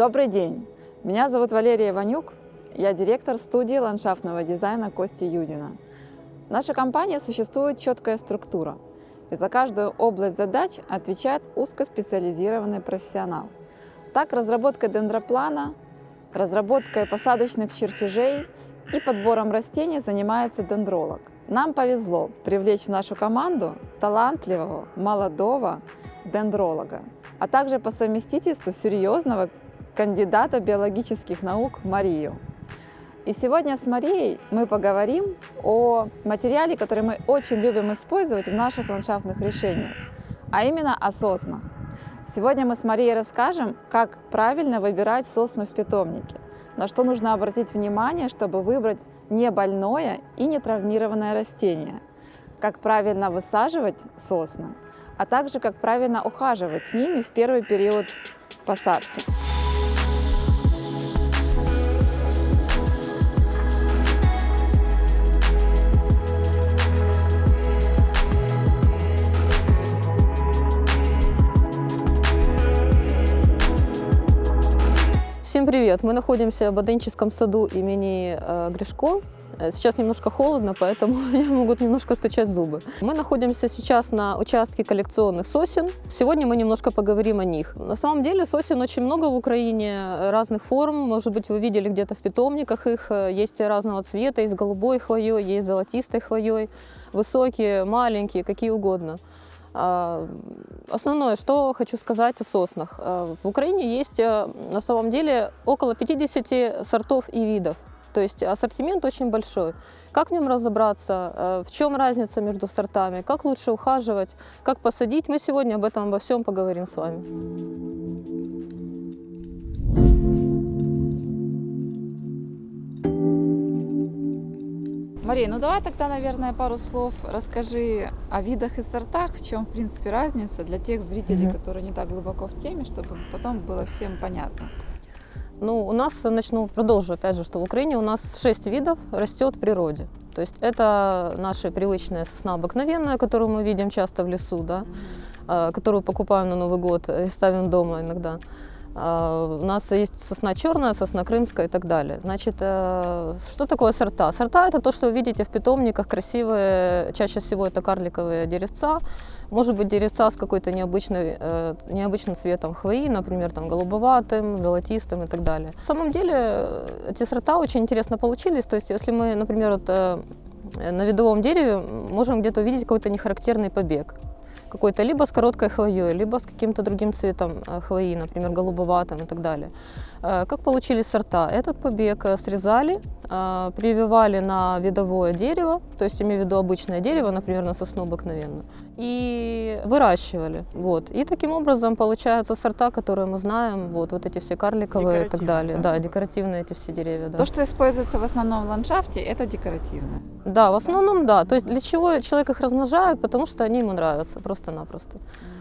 Добрый день! Меня зовут Валерия Ванюк, я директор студии ландшафтного дизайна Кости Юдина. В нашей компании существует четкая структура, и за каждую область задач отвечает узкоспециализированный профессионал. Так, разработкой дендроплана, разработкой посадочных чертежей и подбором растений занимается дендролог. Нам повезло привлечь в нашу команду талантливого, молодого дендролога, а также по совместительству серьезного кандидата биологических наук Марию. И сегодня с Марией мы поговорим о материале, который мы очень любим использовать в наших ландшафтных решениях, а именно о соснах. Сегодня мы с Марией расскажем, как правильно выбирать сосну в питомнике, на что нужно обратить внимание, чтобы выбрать не больное и не травмированное растение, как правильно высаживать сосны, а также как правильно ухаживать с ними в первый период посадки. Привет! Мы находимся в Боденческом саду имени э, Гришко. Э, сейчас немножко холодно, поэтому мне могут немножко стучать зубы. Мы находимся сейчас на участке коллекционных сосен. Сегодня мы немножко поговорим о них. На самом деле сосен очень много в Украине, э, разных форм. Может быть, вы видели где-то в питомниках их. Э, есть разного цвета, есть голубой хвоей, есть золотистой хвоей, высокие, маленькие, какие угодно. А, основное, что хочу сказать о соснах. А, в Украине есть э, на самом деле около 50 сортов и видов. То есть ассортимент очень большой. Как в нем разобраться, э, в чем разница между сортами, как лучше ухаживать, как посадить, мы сегодня об этом обо всем поговорим с вами. Мария, ну давай тогда, наверное, пару слов расскажи о видах и сортах, в чем, в принципе, разница для тех зрителей, Мгм. которые не так глубоко в теме, чтобы потом было всем понятно. Ну, у нас, начну, продолжу опять же, что в Украине у нас 6 видов растет в природе. То есть это наша привычная сосна обыкновенная, которую мы видим часто в лесу, да, а, которую покупаем на Новый год и ставим дома иногда. А, У нас есть сосна черная, сосна крымская и так далее. Значит, э, что такое сорта? Сорта – это то, что вы видите в питомниках, красивые, чаще всего это карликовые деревца, может быть, деревца с какой-то необычной, э, необычным цветом хвои, например, там, голубоватым, золотистым и так далее. На самом деле э, эти сорта очень интересно получились. То есть если мы, например, вот, на видовом дереве можем где-то увидеть какой-то нехарактерный побег какой-то либо с короткой хвоей, либо с каким-то другим цветом э, хвои, например, голубоватым и так далее. Э, Как получились сорта? Этот побег э, срезали, э, прививали на видовое дерево, то есть имею в виду обычное дерево, например, на сосну обыкновенную, и выращивали. Вот. И таким образом получаются сорта, которые мы знаем, вот, вот эти все карликовые и так далее. да? Да, декоративные эти все деревья. Да. То, что используется в основном в ландшафте, это декоративное. Да, в основном да. То есть для чего человек их размножает? Потому что они ему нравятся просто-напросто.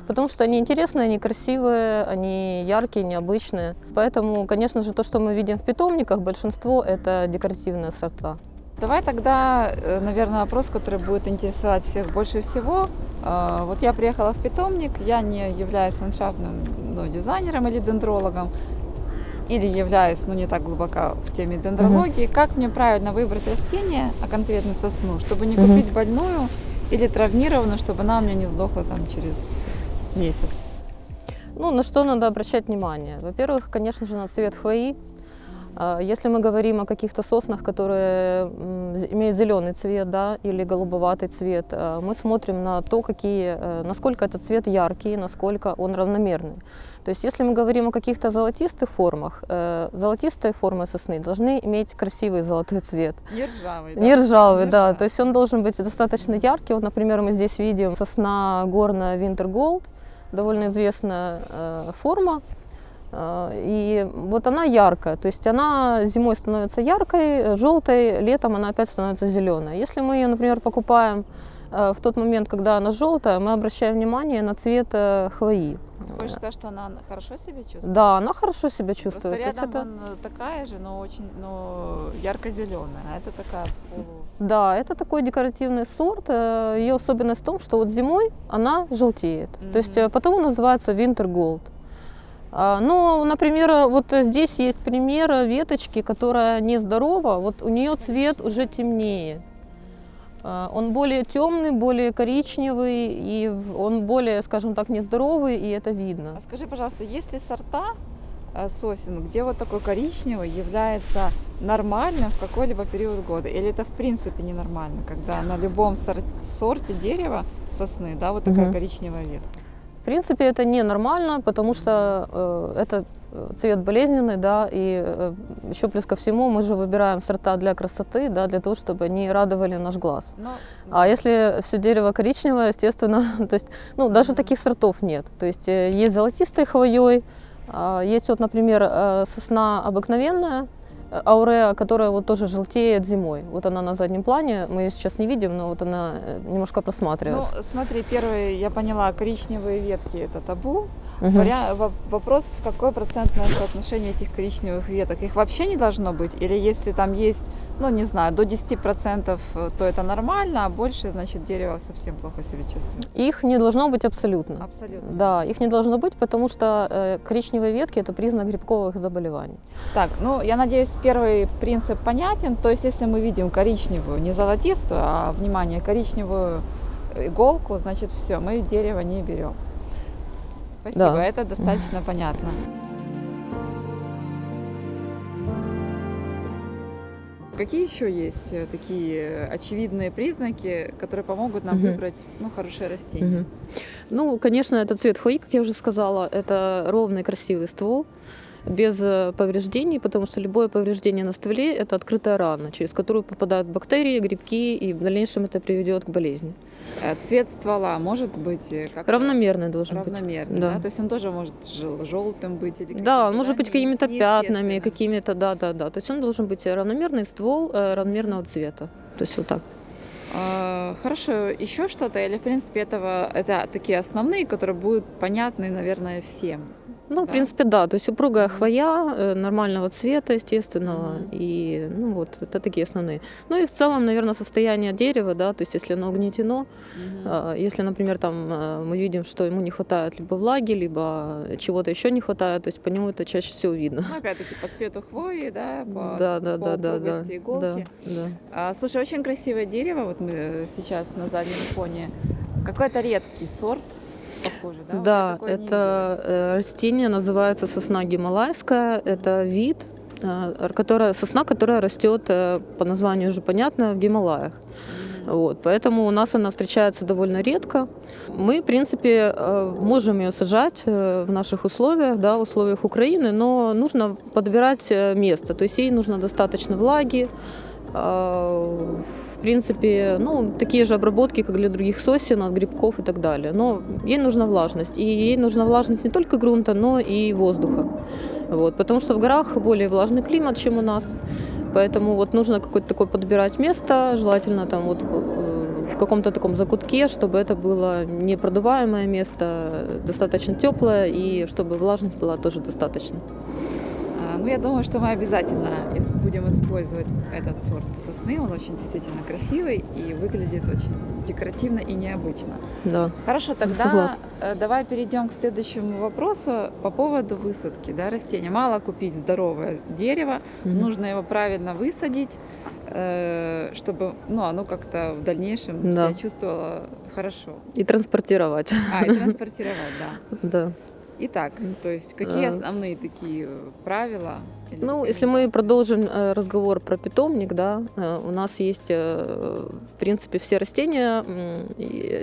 Потому что они интересные, они красивые, они яркие, необычные. Поэтому, конечно же, то, что мы видим в питомниках, большинство это декоративные сорта. Давай тогда, э, наверное, вопрос, который будет интересовать всех больше всего. Э, Вот я приехала в питомник, я не являюсь ландшафтным ну, дизайнером или дендрологом, или являюсь, ну, не так глубоко в теме дендрологии. Как мне правильно выбрать растение, а конкретно сосну, чтобы не Мгм. купить больную или травмированную, чтобы она у меня не сдохла там через месяц? Ну, на что надо обращать внимание? Во-первых, конечно же, на цвет хвои. А, Если мы говорим о каких-то соснах, которые имеют зеленый цвет да, или голубоватый цвет, а, мы смотрим на то, какие, э, насколько этот цвет яркий, насколько он равномерный. То есть если мы говорим о каких-то золотистых формах, э, золотистые формы сосны должны иметь красивый золотой цвет. Не ржавый, Не ржавый, Не да. ржавый. То есть он должен быть достаточно яркий. Вот, например, мы здесь видим сосна горная Winter Gold, довольно известная э, форма. Э, и вот она яркая, то есть она зимой становится яркой, желтой, летом она опять становится зеленой. Если мы ее, например, покупаем э, в тот момент, когда она желтая, мы обращаем внимание на цвет э, хвои. Хочешь сказать, что она хорошо себя чувствует? Да, она хорошо себя Просто чувствует. То есть рядом это- он э, такая же, но очень, но ярко-зеленая, а это такая полу... Да, это такой декоративный сорт. Э, Ее особенность в том, что вот зимой она желтеет. То есть э, потому называется Winter Gold. Ну, например, вот здесь есть пример веточки, которая нездорова. Вот у нее цвет уже темнее. А, Он более темный, более коричневый, и он более, скажем так, нездоровый, и это видно. А скажи, пожалуйста, есть ли сорта э, сосен, где вот такой коричневый является нормальным в какой-либо период года? Или это в принципе ненормально, когда на любом сор- сорте дерева сосны, да, вот такая Мгм. коричневая ветка? В принципе, это ненормально, потому что э, это цвет болезненный, да, и еще плюс ко всему мы же выбираем сорта для красоты, да, для того, чтобы они радовали наш глаз. Но, А если все дерево коричневое, естественно, то есть, ну, даже Мгм. таких сортов нет. То есть э, есть золотистой хвоей, а, есть вот, например, э, сосна обыкновенная, ауреа, которая вот тоже желтеет зимой. Вот она на заднем плане, мы ее сейчас не видим, но вот она э, немножко ну, просматривается. смотри, первый, я поняла, коричневые ветки это табу. Во- Вопрос, какое процентное соотношение этих коричневых веток? Их вообще не должно быть? Или если там есть, ну не знаю, до 10%, э, то это нормально, а больше, значит, дерево совсем плохо себя чувствует? Их не должно быть абсолютно. Абсолютно. Да, их не должно быть, потому что э, коричневые ветки это признак грибковых заболеваний. Так, ну я надеюсь, первый принцип понятен. То есть, если мы видим коричневую, не золотистую, а внимание, коричневую иголку, значит, все, мы дерево не берем. Спасибо, Да. это достаточно понятно. Какие еще есть э, такие очевидные признаки, которые помогут нам Мгм. выбрать ну, хорошее растение? Мгм. Ну, конечно, это цвет хвои, как я уже сказала, это ровный красивый ствол без э, повреждений, потому что любое повреждение на стволе – это открытая рана, через которую попадают бактерии, грибки, и в дальнейшем это приведет к болезни. Э, Цвет ствола может быть э, как Равномерный должен равномерный, Да. да. То есть он тоже может желтым быть или быть. Да, он может да, быть какими-то пятнами, какими-то, да-да-да. То есть он должен быть равномерный ствол равномерного цвета. То есть вот так. А, Хорошо, еще что-то или в принципе этого это такие основные, которые будут понятны, наверное, всем. Ну, в принципе, да. То есть упругая хвоя, э, нормального цвета, естественного. Мгм. И, ну, вот, это такие основные. Ну и в целом, наверное, состояние дерева, да, то есть если оно угнетено, а, если, например, там э, мы видим, что ему не хватает либо влаги, либо чего-то еще не хватает, то есть по нему это чаще всего видно. Ну, опять-таки по цвету хвои, да, по, Да, да, по да, да, да, иголки. да, да. А, слушай, очень красивое дерево, вот мы э, сейчас на заднем фоне. Какой-то редкий сорт, похоже, да? Вот Да, не это э, растение называется сосна гималайская. Это вид, э, которая, сосна, которая растет э, по названию уже понятно в Гималаях. Вот, поэтому у нас она встречается довольно редко. Мы, в принципе, можем ее сажать в наших условиях, да, в условиях Украины, но нужно подбирать место. То есть ей нужно достаточно влаги. В принципе, ну, такие же обработки, как для других сосен, от грибков и так далее. Но ей нужна влажность. И ей нужна влажность не только грунта, но и воздуха. Вот, потому что в горах более влажный климат, чем у нас. Поэтому вот нужно какое-то такое подбирать место, желательно там вот э, в каком-то таком закутке, чтобы это было непродуваемое место, достаточно теплое и чтобы влажность была тоже достаточно. Ну, я думаю, что мы обязательно будем использовать этот сорт сосны. Он очень действительно красивый и выглядит очень декоративно и необычно. Да. Хорошо, тогда согласна. э, давай перейдем к следующему вопросу по поводу высадки да, растения. Мало купить здоровое дерево, Мгм. нужно его правильно высадить, э, чтобы ну, оно как-то в дальнейшем Да. себя чувствовало хорошо. И транспортировать. А, и транспортировать, да. Да. Итак, то есть какие Э. основные такие э, правила? Ну, если мы продолжим э, разговор про питомник, да, у нас есть, в принципе, все растения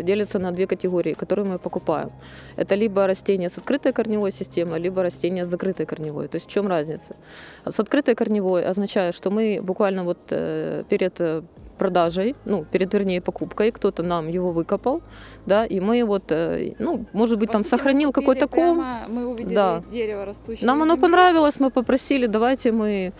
делятся на две категории, которые мы покупаем. Это либо растения с открытой корневой системой, либо растения с закрытой корневой. То есть в чем разница? С открытой корневой означает, что мы буквально вот перед продажей, ну, перед, вернее, покупкой, кто-то нам его выкопал, да, и мы вот, э, ну, может быть, По там сути, мы сохранил какой-то ком, Мы увидели Да. дерево растущее. нам оно понравилось, мы попросили, давайте мы,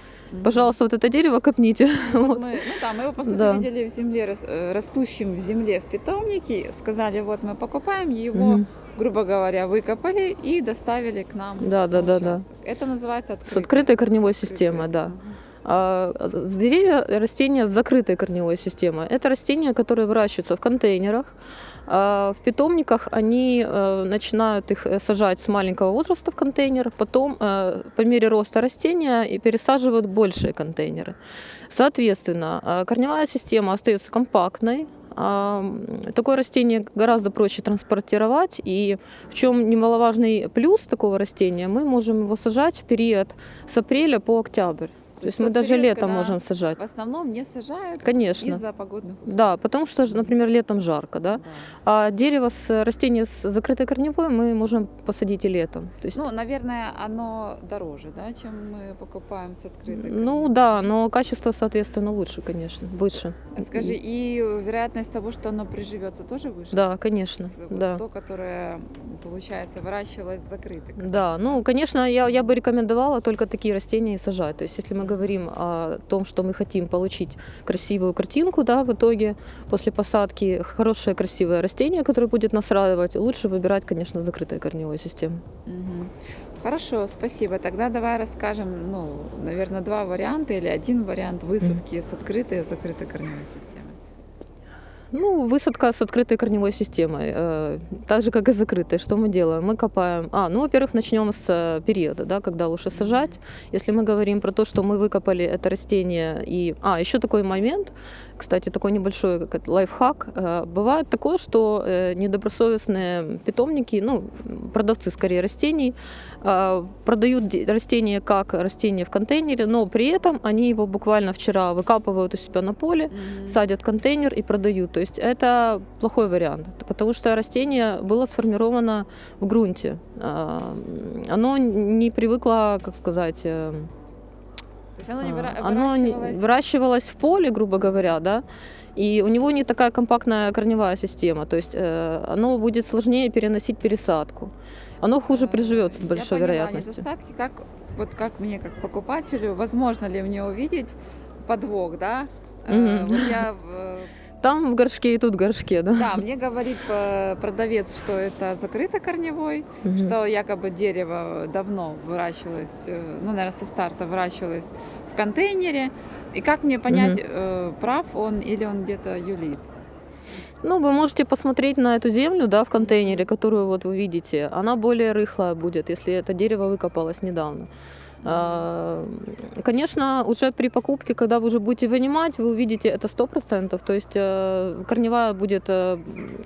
пожалуйста, вот это дерево копните. Вот. Мы, ну да, мы его, по сути, Да. видели в земле, э, растущим в земле в питомнике. Сказали, вот мы покупаем его, Мгм. грубо говоря, выкопали и доставили к нам. Да, да, да, да. Это называется открытый. С открытой корневой системой, да. Мгм. А деревья растения с закрытой корневой системой. Это растения, которые выращиваются в контейнерах. А В питомниках они э, начинают их э, сажать с маленького возраста в контейнер, потом э, по мере роста растения и пересаживают большие контейнеры. Соответственно, корневая система остается компактной, а, Такое растение гораздо проще транспортировать, и в чем немаловажный плюс такого растения, мы можем его сажать в период с апреля по октябрь. То есть мы даже период, летом можем сажать. В основном не сажают Конечно. из-за погодных условий. Да, потому что, например, летом жарко, да? Да. А дерево с растение с закрытой корневой мы можем посадить и летом. То есть, Ну, наверное, оно дороже, да, чем мы покупаем с открытой. ну корневой. да, но качество, соответственно, лучше, конечно, выше. Скажи, и вероятность того, что оно приживется, тоже выше? Да, конечно, С- вот да. То, которое, получается, выращивалось корневой. Да, ну, конечно, я, я бы рекомендовала только такие растения и сажать. То есть, если мы говорим о том, что мы хотим получить красивую картинку, да, в итоге после посадки хорошее красивое растение, которое будет нас радовать, лучше выбирать, конечно, закрытой корневой системой. Мгм. Хорошо, спасибо. Тогда давай расскажем, ну, наверное, два варианта или один вариант высадки с открытой и закрытой корневой системой. Ну, высадка с открытой корневой системой, э, так же, как и закрытой. Что мы делаем? Мы копаем... А, ну, во-первых, начнем с э, периода, да, когда лучше сажать. Если мы говорим про то, что мы выкопали это растение и... А, еще такой момент, кстати, такой небольшой как лайфхак. Э, Бывает такое, что э, недобросовестные питомники, ну, продавцы скорее растений, э, продают растение как растение в контейнере, но при этом они его буквально вчера выкапывают у себя на поле, садят в контейнер и продают. То есть это плохой вариант, потому что растение было сформировано в грунте. Оно не привыкло, как сказать, То есть оно не а, выра- оно не- выращивалось- выращивалось в поле, грубо говоря, да, и у него не такая компактная корневая система, то есть э, оно будет сложнее переносить пересадку. Оно хуже Э, приживется с я большой поняла вероятностью. Недостатки, как, вот как мне, как покупателю, возможно ли мне увидеть подвох, да? Э, Мгм. Вот я э, Там в горшке и тут в горшке, да? Да, мне говорит э, продавец, что это закрыто корневой, Мгм. что якобы дерево давно выращивалось, э, ну, наверное, со старта выращивалось в контейнере. И как мне понять, э, прав он или он где-то юлит? Ну, вы можете посмотреть на эту землю, да, в контейнере, которую вот вы видите. Она более рыхлая будет, если это дерево выкопалось недавно. А, Конечно, уже при покупке, когда вы уже будете вынимать, вы увидите это 100%. То есть э, корневая будет, э,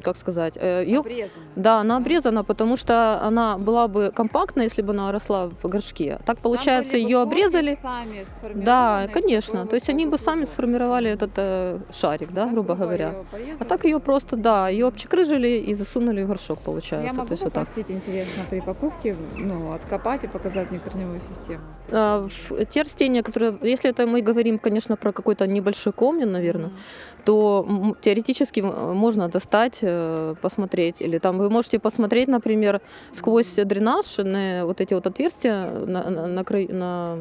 как сказать, э, её- Обрезано. да, она обрезана, потому что она была бы компактна, если бы она росла в горшке. Так Там получается, ее обрезали. сами Да, конечно. То есть они бы сами сформировали этот э, шарик, да, Так, грубо говоря. порезали. А так ее просто, да, ее обчекрыжили и засунули в горшок, получается. Я могу То есть вот так. попросить, интересно, при покупке, ну, откопать и показать мне корневую систему. В- Те растения, которые, если это мы говорим, конечно, про какой-то небольшой комнин, наверное, то теоретически м, можно достать, э, посмотреть, или там вы можете посмотреть, например, сквозь дренаж на вот эти вот отверстия на, на, на на-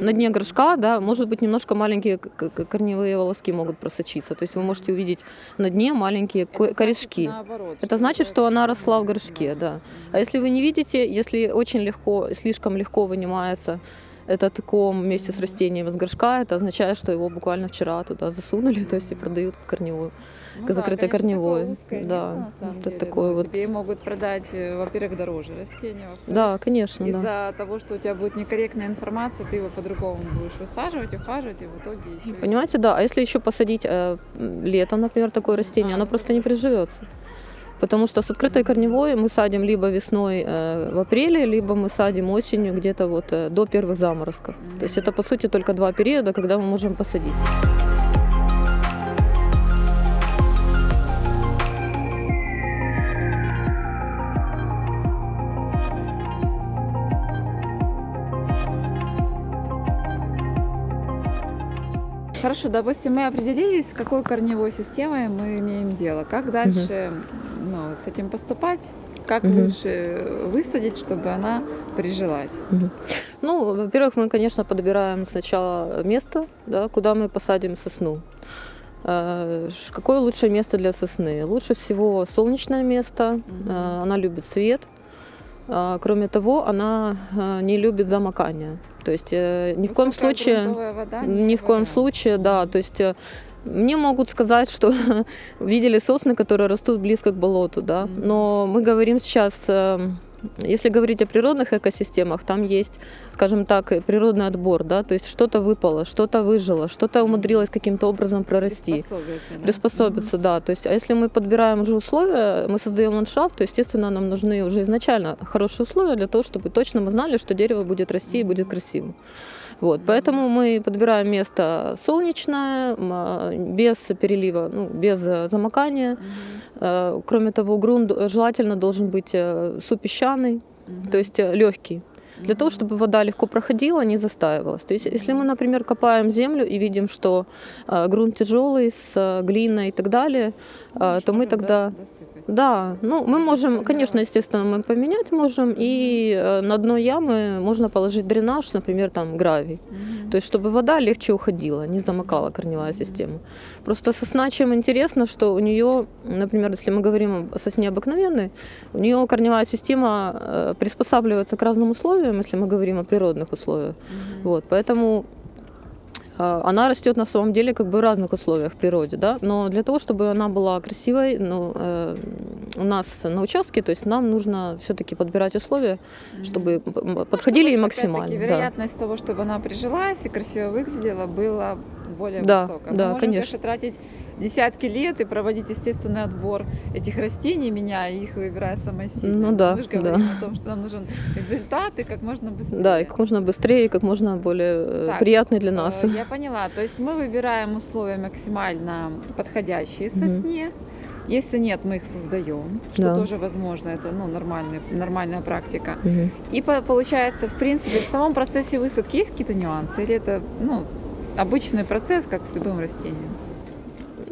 на дне горшка, да, может быть, немножко маленькие корневые волоски могут просочиться. То есть вы можете увидеть на дне маленькие Это ко- значит корешки. наоборот, Это значит, что она росла в горшке, да. А если вы не видите, если очень легко, слишком легко вынимается этот ком вместе с растением из горшка, это означает, что его буквально вчера туда засунули, то есть и продают корневую. Ну закрытой конечно, корневой. узкое Да, место, на самом это деле. такое Ну, вот- Тебе могут продать, э, во-первых, дороже растения, во-вторых, Да, конечно, да. из-за того, что у тебя будет некорректная информация, ты его по-другому будешь высаживать, ухаживать, и в итоге еще... Понимаете, да. А если еще посадить э, летом, например, такое растение, А, оно просто не приживется. Потому что с открытой корневой мы садим либо весной э, в апреле, либо мы садим осенью где-то вот э, до первых заморозков. То есть это по сути только два периода, когда мы можем посадить. Хорошо, допустим, мы определились, с какой корневой системой мы имеем дело. Как дальше ну, с этим поступать? Как Мгм. лучше высадить, чтобы она прижилась? Ну, во-первых, мы, конечно, подбираем сначала место, да, куда мы посадим сосну. Э, Какое лучшее место для сосны? Лучше всего солнечное место, э, она любит свет. А, Кроме того, она э, не любит замокания. То есть э, ни в коем случае, вода ни в коем случае, да, то есть э, Мне могут сказать, что видели сосны, которые растут близко к болоту, да. Но мы говорим сейчас, если говорить о природных экосистемах, там есть, скажем так, природный отбор, да, то есть что-то выпало, что-то выжило, что-то умудрилось каким-то образом прорасти. Приспособиться, да. Приспособиться, да. То есть, а если мы подбираем уже условия, мы создаем ландшафт, то, естественно, нам нужны уже изначально хорошие условия для того, чтобы точно мы знали, что дерево будет расти и будет красивым. Вот, поэтому мы подбираем место солнечное, а, без перелива, ну, без э, замокания. Э, Кроме того, грунт желательно должен быть э, супесчаный, Мгм. то есть легкий, для того, чтобы вода легко проходила, не застаивалась. То есть, если мы, например, копаем землю и видим, что э, грунт тяжелый, с э, глиной и так далее, э, то мы тогда досыпать. Да, ну мы можем, конечно, естественно, мы поменять можем, и э, на дно ямы можно положить дренаж, например, там гравий. То есть, чтобы вода легче уходила, не замокала корневая система. Просто сосна чем интересно, что у нее, например, если мы говорим о сосне обыкновенной, у нее корневая система э, приспосабливается к разным условиям, если мы говорим о природных условиях. Вот, поэтому она растет на самом деле как бы в разных условиях в природе, да, но для того, чтобы она была красивой, ну, э, у нас на участке, то есть нам нужно все-таки подбирать условия, чтобы м, подходили и Чтобы, максимально. да. вероятность того, чтобы она прижилась и красиво выглядела, была более Да, высокая. Мы да, можем, конечно. тратить десятки лет и проводить естественный отбор этих растений, меняя их, выбирая самые сильные. Ну да, Мы же да. говорим о том, что нам нужен результат и как можно быстрее. Да, и как можно быстрее, и как можно более э, Так, приятный для нас. Э, Я поняла. То есть мы выбираем условия максимально подходящие сосне. Если нет, мы их создаем, что Да. тоже возможно. Это ну, нормальный, нормальная практика. Мгм. И по- получается, в принципе, в самом процессе высадки есть какие-то нюансы? Или это ну, обычный процесс, как с любым растением?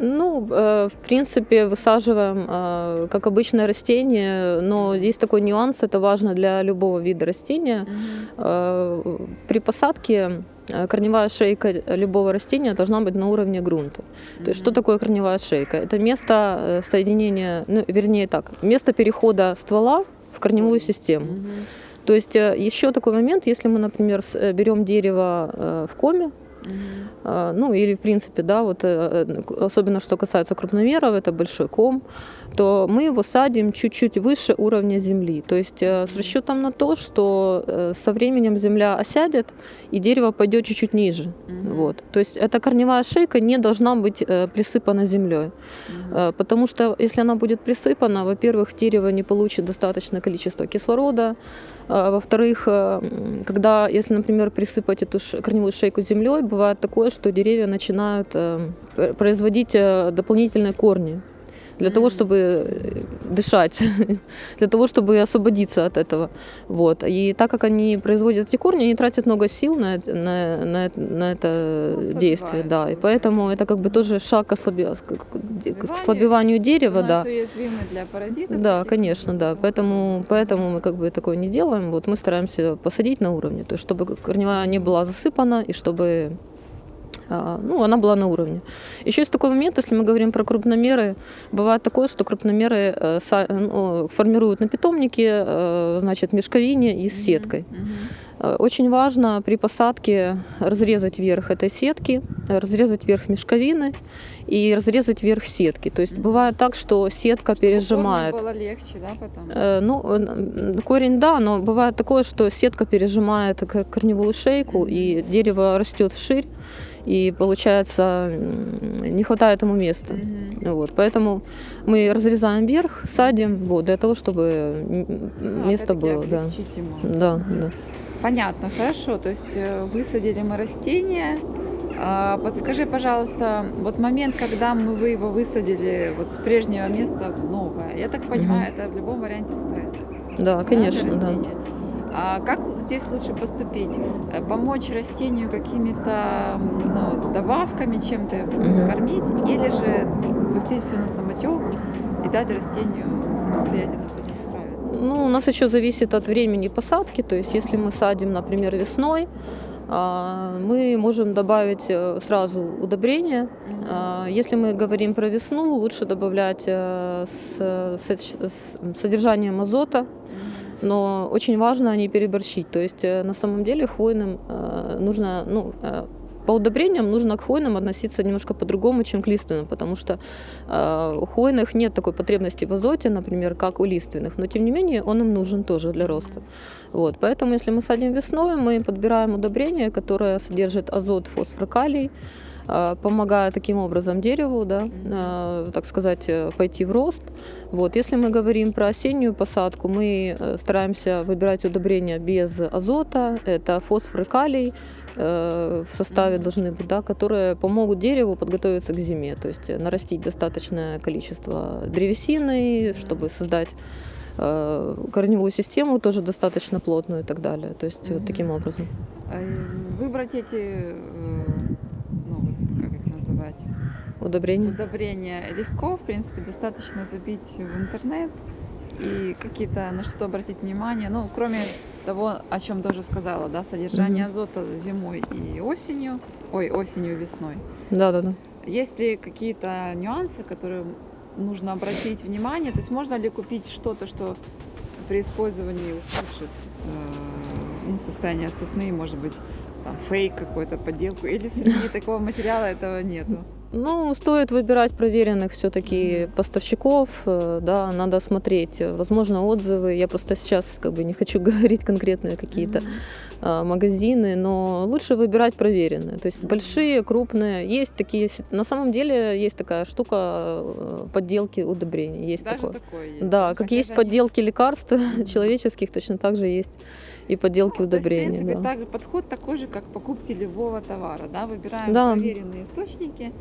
Ну, э, в принципе, высаживаем э, как обычное растение, но есть такой нюанс, это важно для любого вида растения. Э, При посадке корневая шейка любого растения должна быть на уровне грунта. То есть что такое корневая шейка? Это место соединения, ну, вернее так, место перехода ствола в корневую систему. То есть еще такой момент, если мы, например, берем дерево в коме, а, ну или в принципе, да, вот э, э, особенно что касается крупномеров, это большой ком, то мы его садим чуть-чуть выше уровня земли. То есть э, с расчетом на то, что э, со временем земля осядет и дерево пойдет чуть-чуть ниже. Вот. То есть эта корневая шейка не должна быть э, присыпана землей. Э, Потому что если она будет присыпана, во-первых, дерево не получит достаточное количество кислорода, во-вторых, э, когда, если, например, присыпать эту корневую шейку землей, бывает такое, что деревья начинают э, пр- производить э, дополнительные корни для того, чтобы э, дышать, для того, чтобы освободиться от этого. Вот. И так как они производят эти корни, они тратят много сил на, это- на, на, на это Ну, действие. Да. И поэтому это как бы тоже шаг к, ослабе- к- ослабеванию дерева. Да. Для паразитов. Да, конечно, да. Поэтому, поэтому мы как бы такое не делаем. Вот мы стараемся посадить на уровне, то есть чтобы корневая не была засыпана и чтобы ну, она была на уровне. Еще есть такой момент, если мы говорим про крупномеры, бывает такое, что крупномеры э, са- ну, формируют на питомнике, э, значит, мешковине и с сеткой. Э, Очень важно при посадке разрезать верх этой сетки, э, разрезать верх мешковины и разрезать верх сетки. То есть бывает так, что сетка Чтобы пережимает. было легче, да, потом? Э, Ну, э, корень, да, но бывает такое, что сетка пережимает корневую шейку, и дерево растет вширь, и получается не хватает ему места. Мгм. Вот, поэтому мы разрезаем верх, садим, вот, для того, чтобы Ну, место было, да. Да, да. Понятно, хорошо. То есть э, высадили мы растение. А, Подскажи, пожалуйста, вот момент, когда мы вы его высадили вот с прежнего места в новое, я так понимаю, это в любом варианте стресс. Да, конечно, да. А как здесь лучше поступить? Э, Помочь растению какими-то ну, добавками, чем-то Мгм. кормить, или же пустить все на самотек и дать растению ну, самостоятельно с этим справиться? Ну, у нас еще зависит от времени посадки. То есть, если мы садим, например, весной, а, мы можем добавить э, сразу удобрения. А, Если мы говорим про весну, лучше добавлять э, с, содержанием азота. Но очень важно не переборщить. То есть э, на самом деле хвойным э, нужно ну, э, по удобрениям нужно к хвойным относиться немножко по-другому, чем к лиственным, потому что у хвойных нет такой потребности в азоте, например, как у лиственных, но тем не менее он им нужен тоже для роста. Вот, поэтому если мы садим весной, мы подбираем удобрение, которое содержит азот, фосфор, калий, помогая таким образом дереву, да, э, так сказать, э, пойти в рост. Вот. Если мы говорим про осеннюю посадку, мы э, стараемся выбирать удобрения без азота, это фосфор и калий, э, в составе должны быть, да, которые помогут дереву подготовиться к зиме, то есть э, нарастить достаточное количество древесины, чтобы создать э, корневую систему тоже достаточно плотную и так далее. То есть вот таким образом. Э, Выбрать эти, э, называть, Удобрения. удобрения легко, в принципе, достаточно забить в интернет и какие-то на что обратить внимание. Ну, кроме того, о чем тоже сказала, да, содержание Мгм. азота зимой и осенью, ой, осенью и весной. Да, да, да. Есть ли какие-то нюансы, которые нужно обратить внимание? То есть можно ли купить что-то, что при использовании ухудшит э, ну, состояние сосны, может быть, там, фейк какой-то, подделку, или среди такого материала этого нету? Ну, стоит выбирать проверенных все-таки поставщиков, э, да, надо смотреть, э, возможно, отзывы. Я просто сейчас как бы не хочу говорить конкретные какие-то а, магазины, но лучше выбирать проверенные. То есть большие, крупные. Есть такие, на самом деле есть такая штука подделки удобрений. Есть Даже такое. такое есть. Да, Ну, как хотя есть же они- подделки лекарств человеческих, точно так же есть и подделки Ну, то есть, удобрений. в принципе, да. также подход такой же, как покупки любого товара. Да? Выбираем Да. проверенные источники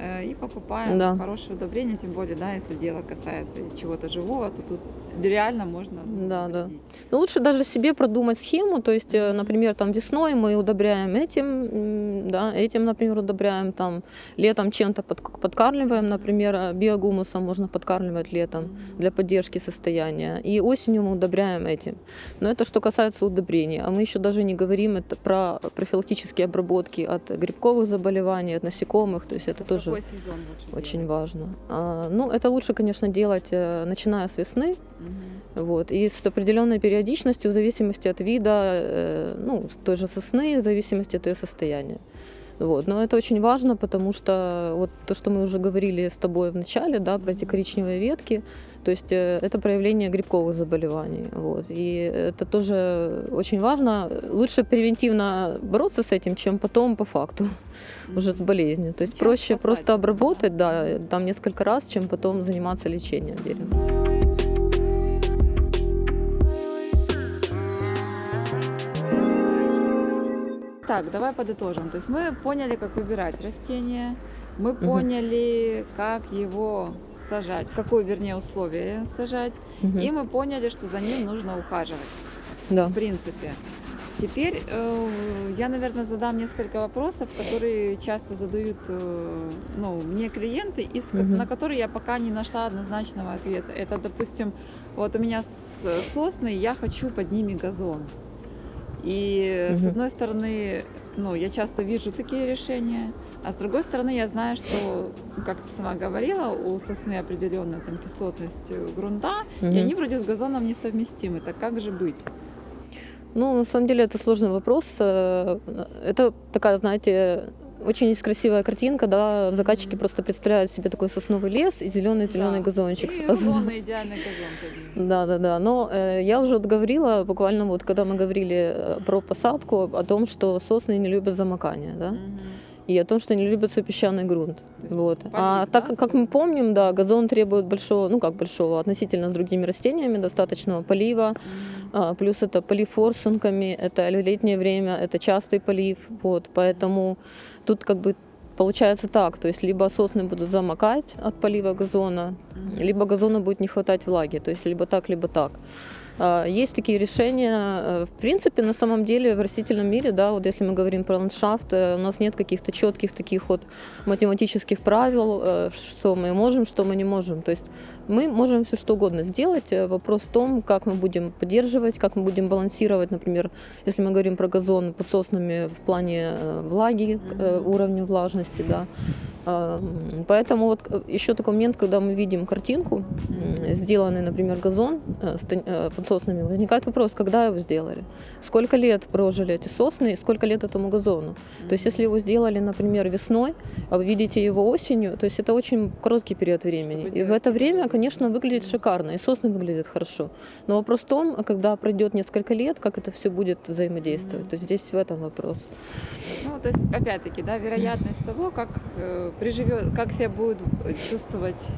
и покупаем Да. хорошее удобрение, тем более, да, если дело касается чего-то живого, то тут реально можно ну, Да, да. навредить. Ну, лучше даже себе продумать схему, то есть, э, например, там весной мы удобряем этим, да, этим, например, удобряем, там летом чем-то под- подкармливаем, например, э, биогумусом можно подкармливать летом для поддержки состояния, и осенью мы удобряем этим. Но это что касается удобрений, а мы еще даже не говорим это про профилактические обработки от грибковых заболеваний, от насекомых, то есть это В тоже какой сезон лучше очень делать? важно. А, ну, это лучше, конечно, делать э, начиная с весны, Мгм. вот. И с определенной периодичностью, в зависимости от вида, э, ну, той же сосны, в зависимости от ее состояния. Вот. Но это очень важно, потому что вот то, что мы уже говорили с тобой в начале, да, про эти коричневые ветки, то есть э, это проявление грибковых заболеваний. Вот. И это тоже очень важно. Лучше превентивно бороться с этим, чем потом по факту уже с болезнью. То есть Чем проще спасать, просто обработать, да, там несколько раз, чем потом заниматься лечением дерева. Так, давай подытожим. То есть мы поняли, как выбирать растение, мы поняли, как его сажать, в какое, вернее, условие сажать, Мгм. и мы поняли, что за ним нужно ухаживать, Да. в принципе. Теперь э, я, наверное, задам несколько вопросов, которые часто задают э, ну, мне клиенты, и Мгм. на которые я пока не нашла однозначного ответа. Это, допустим, вот у меня сосны, я хочу под ними газон. И с Мгм. одной стороны, ну, я часто вижу такие решения, а с другой стороны, я знаю, что, как ты сама говорила, у сосны определенная там кислотность э, грунта, и Мгм. они вроде с газоном несовместимы. Так как же быть? Ну, на самом деле, это сложный вопрос. Э, Это такая, знаете, очень есть красивая картинка, да, заказчики Мгм. просто представляют себе такой сосновый лес и зеленый зеленый Да. газончик И идеальный газон. Да, да, да. Но э, я уже говорила, буквально вот когда мы говорили э, про посадку, о том, что сосны не любят замокания, да, Мгм. И о том, что не любят свой песчаный грунт. Вот. а полив, так да, как мы помним, да, газон требует большого, ну как большого, относительно с другими растениями, достаточного полива. А, Плюс это полив форсунками, это летнее время, это частый полив. Вот, поэтому тут как бы получается так, то есть либо сосны будут замокать от полива газона, Мгм. либо газону будет не хватать влаги, то есть либо так, либо так. А, Есть такие решения. э, В принципе, на самом деле в растительном мире, да, вот если мы говорим про ландшафт, э, у нас нет каких-то четких таких вот математических правил, э, что мы можем, что мы не можем. То есть мы можем все что угодно сделать. Э, Вопрос в том, как мы будем поддерживать, как мы будем балансировать, например, если мы говорим про газон под соснами в плане э, влаги, э, уровня влажности, да. А, м, Поэтому вот еще такой момент, когда мы видим картинку, сделанный, например, газон под соснами, возникает вопрос, когда его сделали, сколько лет прожили эти сосны сколько лет этому газону. То есть если его сделали, например, весной, а вы видите его осенью, то есть это очень короткий период времени. И в это время, конечно, выглядит шикарно, и сосны выглядят хорошо. Но вопрос в том, когда пройдет несколько лет, как это все будет взаимодействовать. То есть здесь в этом вопрос. Ну, то есть, опять-таки, да, вероятность того, как э, приживет, как себя будет чувствовать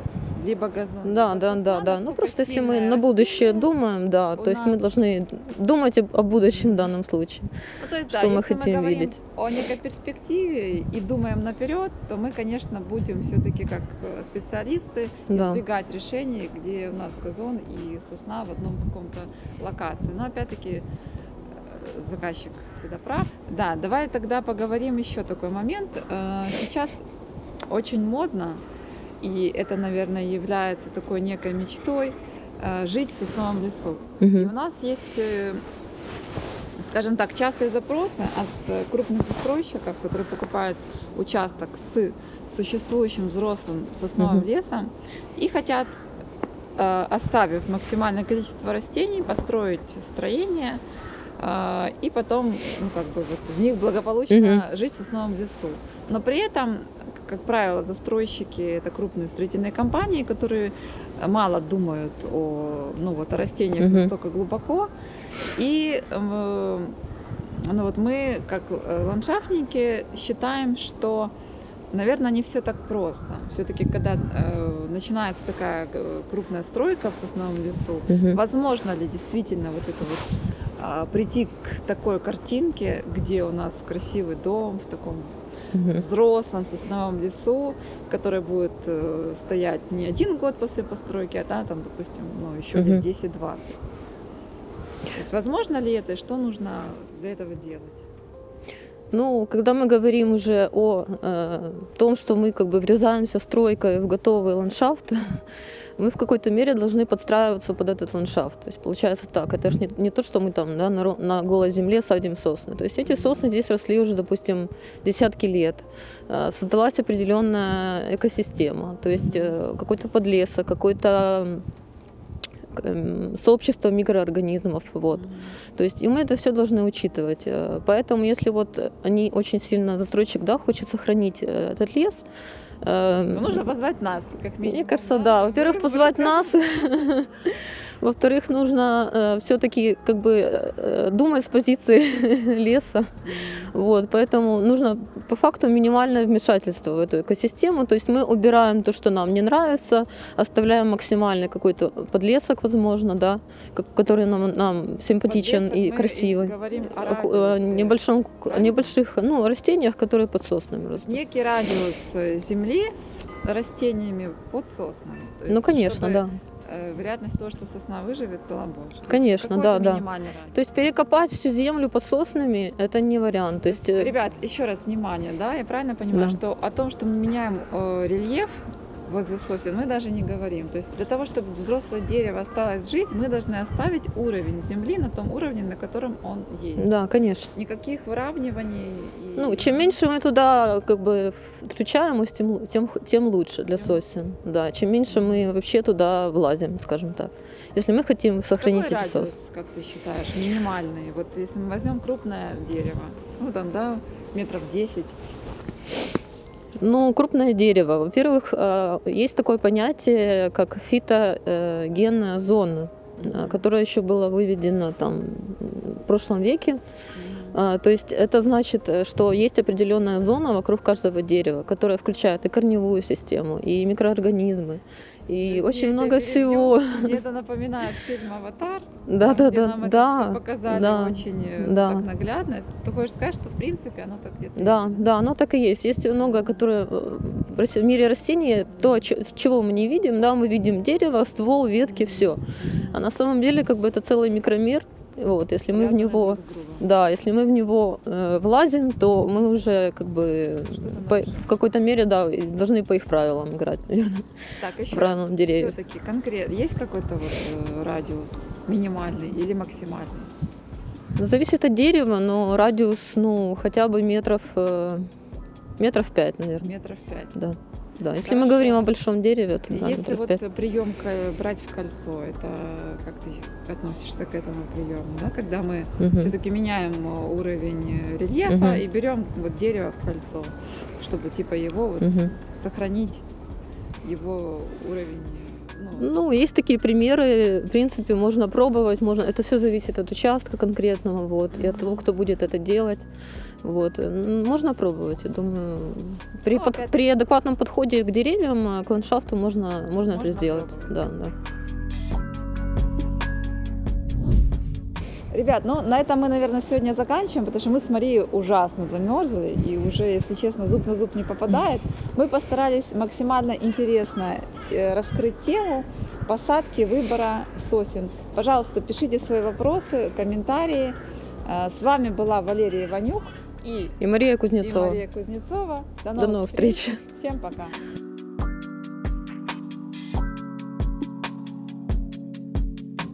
либо газон, Да, либо да, сосна, да, да. Ну просто если мы на будущее растение. думаем, да, то есть мы должны думать о будущем в данном случае. Ну, то есть, что да, мы хотим мы видеть. о некой перспективе и думаем наперед, то мы, конечно, будем все-таки как э, специалисты Да. избегать решений, где у нас газон и сосна в одном каком-то локации. Но опять-таки э, заказчик всегда прав. Да, давай тогда поговорим еще такой момент. Э, Сейчас очень модно, и это, наверное, является такой некой мечтой, э, жить в сосновом лесу. И Мгм. у нас есть, э, скажем так, частые запросы от э, крупных застройщиков, которые покупают участок с существующим взрослым сосновым Мгм. лесом и хотят, оставив максимальное количество растений, построить строение и потом, ну, как бы вот в них благополучно жить в сосновом лесу. Но при этом, как правило, застройщики это крупные строительные компании, которые мало думают о, ну, вот, о растениях Мгм. настолько глубоко. И э, ну, вот мы, как э, ландшафтники, считаем, что, наверное, не все так просто. Все-таки, когда э, начинается такая э, крупная стройка в сосновом лесу, Мгм. Возможно ли действительно вот это вот а, прийти к такой картинке, где у нас красивый дом в таком Мгм. взрослом сосновом лесу, который будет э, стоять не один год после постройки, а да, там, допустим, ну, еще Мгм. лет 10-20. То есть возможно ли это и что нужно для этого делать? Ну, когда мы говорим уже о э, том, что мы как бы врезаемся стройкой в готовый ландшафт, мы в какой-то мере должны подстраиваться под этот ландшафт. То есть получается так, это же не, не то, что мы там да, на, на голой земле садим сосны. То есть эти сосны здесь росли уже, допустим, десятки лет. Э, Создалась определенная экосистема, то есть э, какой-то подлесок, какой-то сообщество микроорганизмов. Вот. То есть и мы это все должны учитывать. Э, Поэтому если вот они очень сильно, застройщик, да, хочет сохранить э, этот лес, э, Ну, нужно позвать нас, как минимум. мне кажется, да. Во-первых, Мы позвать нас. Во-вторых, нужно все-таки как бы э, думать с позиции леса. Вот, поэтому нужно по факту минимальное вмешательство в эту экосистему. То есть мы убираем то, что нам не нравится, оставляем максимальный какой-то подлесок, возможно, да, который нам, нам симпатичен Подлесок и мы красивый. говорим о О радиусе. небольшом, о небольших ну, растениях, которые под соснами растут. некий радиус э, земли с растениями под соснами. То есть, Ну, конечно, чтобы, да. Э, вероятность того, что сосна выживет, была больше. Конечно, да, да. радиус. То есть перекопать всю землю под соснами это не вариант. То есть, э, Ребят, еще раз внимание, да, я правильно понимаю, Да. что о том, что мы меняем э, рельеф возле сосен, мы даже не говорим. То есть для того, чтобы взрослое дерево осталось жить, мы должны оставить уровень земли на том уровне, на котором он есть. да, конечно. Никаких выравниваний. и- Ну, чем меньше мы туда как бы включаемость, тем, тем, тем лучше для Тем- сосен. Да, чем меньше мы вообще туда влазим, скажем так. Если мы хотим сохранить Какой эти радиус, как ты считаешь, минимальный? Вот если мы возьмем крупное дерево, ну там, да, метров 10, Ну, крупное дерево. Во-первых, э, есть такое понятие, как фитогенная зона, э, которое еще было выведено там в прошлом веке. А, То есть это значит, э, что есть определенная зона вокруг каждого дерева, которая включает и корневую систему, и микроорганизмы, и Извини, очень много всего. Мне это напоминает фильм «Аватар», Да, там, да, где да, нам это да, всё показали да, очень э, да. так наглядно. Ты хочешь сказать, что в принципе оно так где-то Да, есть? да, оно так и есть. Есть много, которые э, в мире растений, то, чего мы не видим, да, мы видим дерево, ствол, ветки, все. А на самом деле, как бы это целый микромир. Вот, если мы в него, да, если мы в него э, влазим, то мы уже как бы по- в какой-то мере, да, должны по их правилам играть, наверное. Так, еще правильно, деревьев. все-таки конкретно есть какой-то вот э, радиус минимальный или максимальный? Зависит от дерева, но радиус, ну, хотя бы метров э, Метров пять, наверное. Метров пять. Да. Да, если Хорошо. мы говорим о большом дереве, то да, Если вот приемка брать в кольцо, это как ты относишься к этому приему, да? Когда мы Мгм. все-таки меняем э, уровень э, рельефа Мгм. и берем вот дерево в кольцо, чтобы типа его вот Мгм. сохранить его уровень. Ну, Ну, есть такие примеры. В принципе, можно пробовать, можно. Это все зависит от участка конкретного, вот, и от того, кто будет это делать. Вот. М, Можно пробовать, я думаю. При, Ну, под- при адекватном подходе к деревьям, э, к ландшафту можно, можно, это Можно сделать. пробовать. Да, да. Ребят, ну на этом мы, наверное, сегодня заканчиваем, потому что мы с Марией ужасно замерзли и уже, если честно, зуб на зуб не попадает. Мы постарались максимально интересно э, раскрыть тему посадки, выбора сосен. Пожалуйста, пишите свои вопросы, комментарии. Э, С вами была Валерия Иванюк и, И Мария и Кузнецова. Мария Кузнецова. До новых встреч. Всем пока.